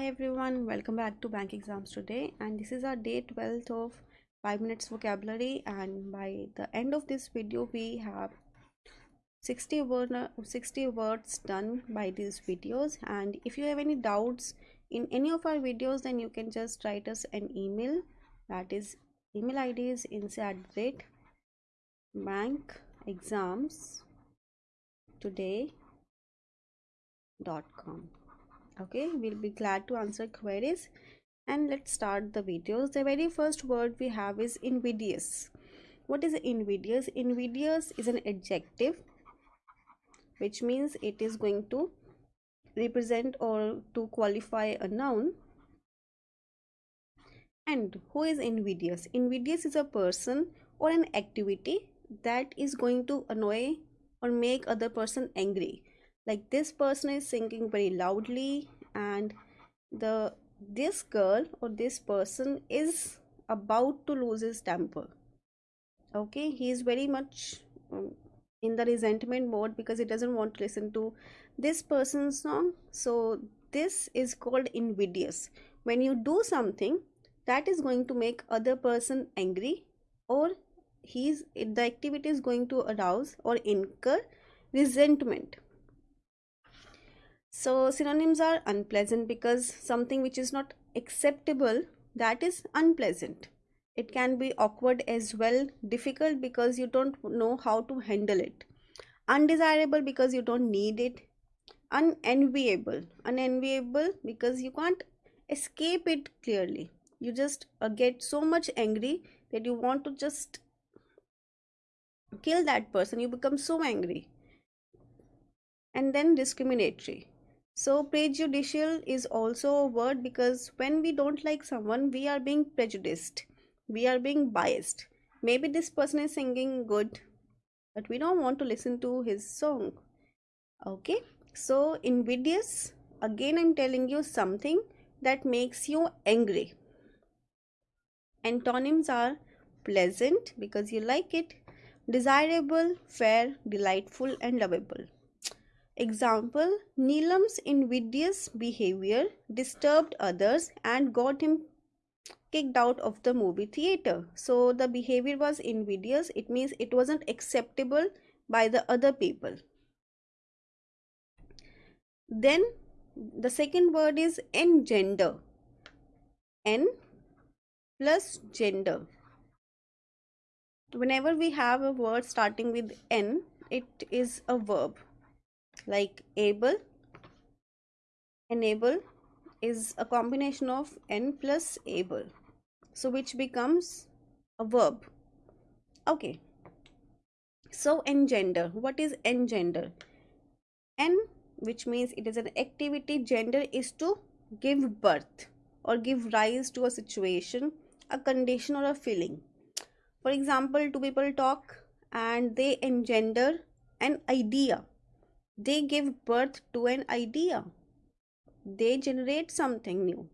Hi everyone, welcome back to Bank Exams today. And this is our day 12th of 5 minutes vocabulary. And by the end of this video we have 60 word 60 words done by these videos. And if you have any doubts in any of our videos then you can just write us an email. That is email id is inside bank exams today.com okay we'll be glad to answer queries. And let's start the videos. The very first word we have is invidious. What is invidious? Invidious is an adjective which means it is going to represent or to qualify a noun. And who is invidious? Invidious is a person or an activity that is going to annoy or make other person angry like this person is singing very loudly and the this girl or this person is about to lose his temper. Okay? He is very much um, in the resentment mode because he doesn't want to listen to this person's song. So this is called invidious. When you do something that is going to make other person angry or he's the activity is going to arouse or incur resentment so synonyms are unpleasant because something which is not acceptable that is unpleasant. It can be awkward as well, difficult because you don't know how to handle it. Undesirable because you don't need it. Unenviable. Unenviable because you can't escape it clearly. You just uh, get so much angry that you want to just kill that person. You become so angry. And then discriminatory so prejudicial is also a word because when we don't like someone, we are being prejudiced. We are being biased. Maybe this person is singing good, but we don't want to listen to his song. Okay. So invidious, again I'm telling you something that makes you angry. Antonyms are pleasant because you like it, desirable, fair, delightful and lovable. Example Neelam's invidious behavior disturbed others and got him kicked out of the movie theater. So the behavior was invidious, it means it wasn't acceptable by the other people. Then the second word is engender. N plus gender. Whenever we have a word starting with N, it is a verb like able enable is a combination of n plus able. So which becomes a verb. Okay. So engender. What is engender? N which means it is an activity gender is to give birth or give rise to a situation a condition or a feeling. For example two people talk and they engender an idea they give birth to an idea. They generate something new.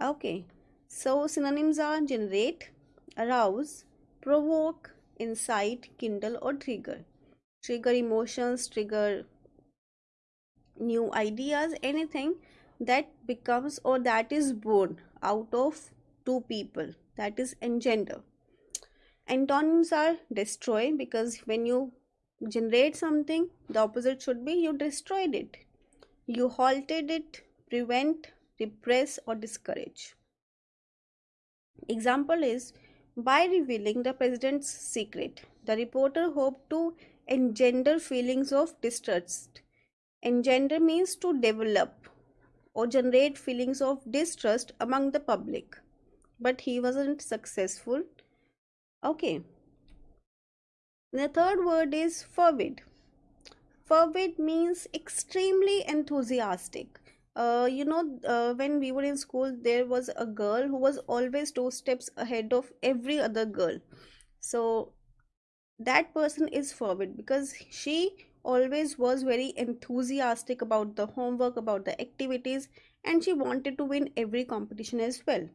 Okay, so synonyms are generate, arouse, provoke, incite, kindle, or trigger. Trigger emotions, trigger new ideas, anything that becomes or that is born out of two people that is engender antonyms are destroy because when you generate something, the opposite should be you destroyed it. You halted it, prevent, repress or discourage. Example is by revealing the president's secret, the reporter hoped to engender feelings of distrust. Engender means to develop or generate feelings of distrust among the public. But he wasn't successful. Okay, the third word is fervid. Fervid means extremely enthusiastic. Uh, you know, uh, when we were in school, there was a girl who was always two steps ahead of every other girl. So that person is fervid because she always was very enthusiastic about the homework, about the activities, and she wanted to win every competition as well.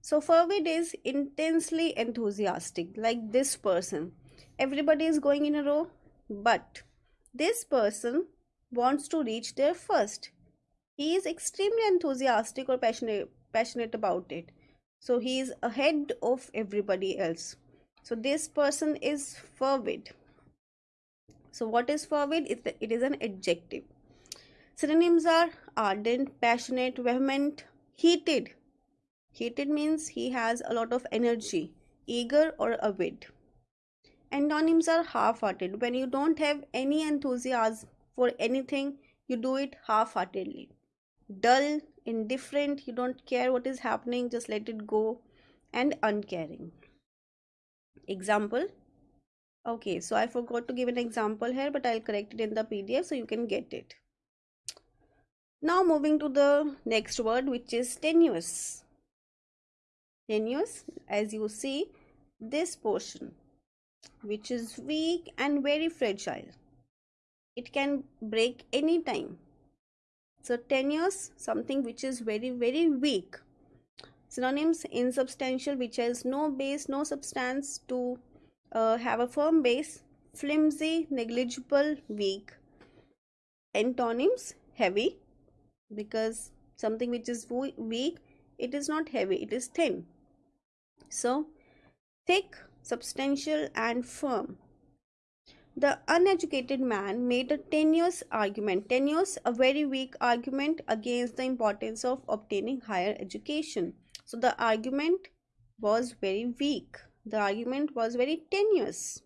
So fervid is intensely enthusiastic, like this person everybody is going in a row. But this person wants to reach there first. He is extremely enthusiastic or passionate passionate about it. So he is ahead of everybody else. So this person is fervid. So what is fervid? It is an adjective. Synonyms are ardent passionate vehement heated. Heated means he has a lot of energy eager or avid antonyms are half-hearted. When you don't have any enthusiasm for anything you do it half-heartedly. Dull indifferent you don't care what is happening just let it go and uncaring. Example? Okay so i forgot to give an example here but i'll correct it in the pdf so you can get it. Now moving to the next word which is tenuous. Tenuous as you see this portion which is weak and very fragile. It can break anytime so tenuous something which is very very weak. Synonyms insubstantial which has no base no substance to uh, have a firm base. Flimsy negligible weak. Antonyms heavy because something which is weak it is not heavy it is thin. So thick substantial and firm the uneducated man made a tenuous argument, tenuous, a very weak argument against the importance of obtaining higher education. So the argument was very weak. The argument was very tenuous.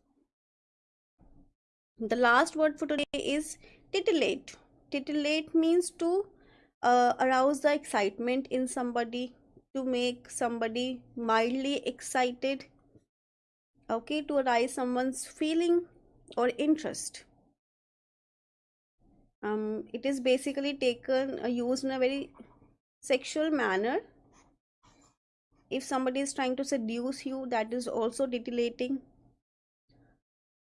The last word for today is titillate. Titillate means to uh, arouse the excitement in somebody, to make somebody mildly excited, okay, to arise someone's feeling or interest. Um, it is basically taken uh, used in a very sexual manner. If somebody is trying to seduce you that is also titillating.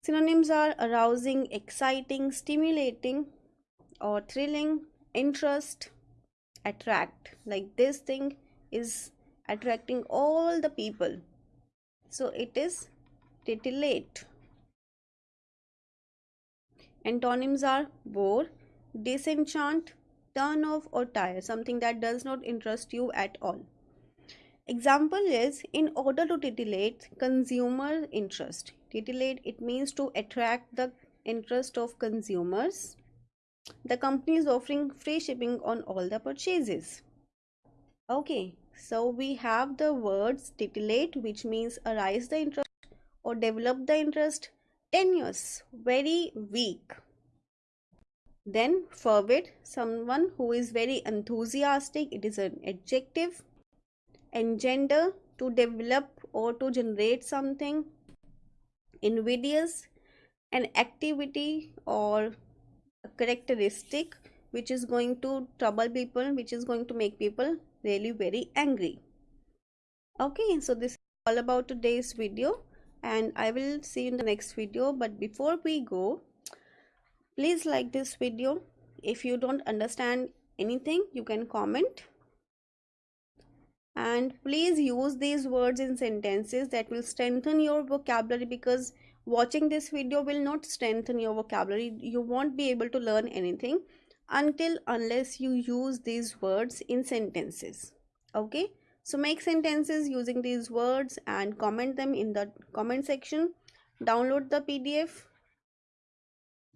Synonyms are arousing exciting stimulating or thrilling interest attract. Like this thing is attracting all the people. So it is titillate Antonyms are bore, disenchant, turn off or tire, something that does not interest you at all. Example is in order to titillate consumer interest. Titillate it means to attract the interest of consumers. The company is offering free shipping on all the purchases. Okay, so we have the words titillate which means arise the interest or develop the interest tenuous very weak. Then fervid someone who is very enthusiastic. It is an adjective engender to develop or to generate something invidious an activity or a characteristic which is going to trouble people which is going to make people really very angry. Okay so this is all about today's video and I will see you in the next video. But before we go please like this video. If you don't understand anything you can comment. And please use these words in sentences that will strengthen your vocabulary because watching this video will not strengthen your vocabulary. You won't be able to learn anything until unless you use these words in sentences. Okay so make sentences using these words and comment them in the comment section. Download the PDF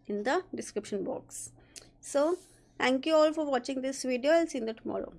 in the description box. So thank you all for watching this video. I'll see you tomorrow.